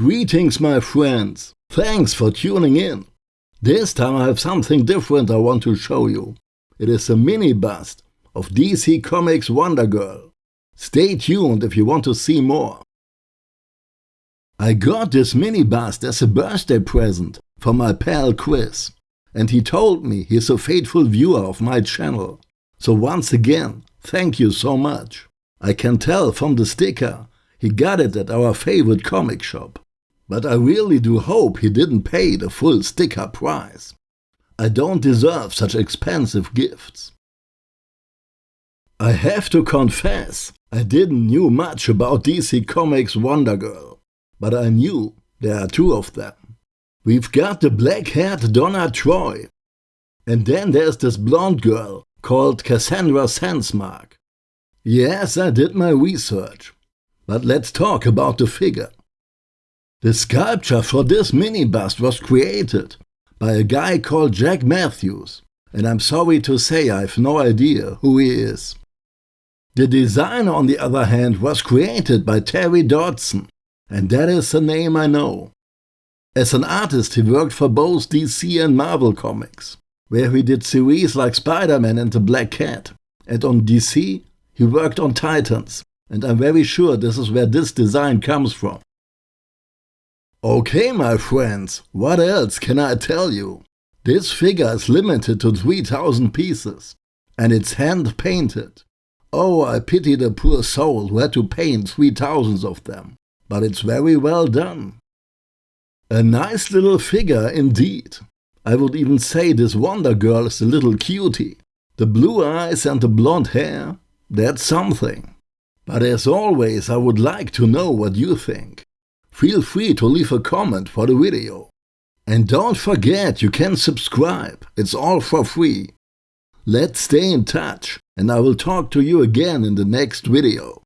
Greetings my friends, thanks for tuning in. This time I have something different I want to show you. It is a mini bust of DC Comics Wonder Girl. Stay tuned if you want to see more. I got this mini bust as a birthday present from my pal Chris, and he told me he's a faithful viewer of my channel. So once again, thank you so much. I can tell from the sticker he got it at our favorite comic shop. But I really do hope he didn't pay the full sticker price. I don't deserve such expensive gifts. I have to confess, I didn't knew much about DC Comics Wonder Girl, but I knew there are two of them. We've got the black-haired Donna Troy, and then there's this blonde girl called Cassandra Sandsmark. Yes, I did my research, but let's talk about the figure. The sculpture for this mini bust was created by a guy called Jack Matthews, and I'm sorry to say I've no idea who he is. The design, on the other hand, was created by Terry Dodson, and that is a name I know. As an artist, he worked for both DC and Marvel Comics, where he did series like Spider-Man and the Black Cat, and on DC, he worked on Titans, and I'm very sure this is where this design comes from. Okay, my friends, what else can I tell you? This figure is limited to 3000 pieces, and it's hand painted. Oh, I pity the poor soul who had to paint 3000 of them, but it's very well done. A nice little figure indeed. I would even say this Wonder Girl is a little cutie. The blue eyes and the blonde hair, that's something. But as always, I would like to know what you think feel free to leave a comment for the video. And don't forget you can subscribe, it's all for free. Let's stay in touch and I will talk to you again in the next video.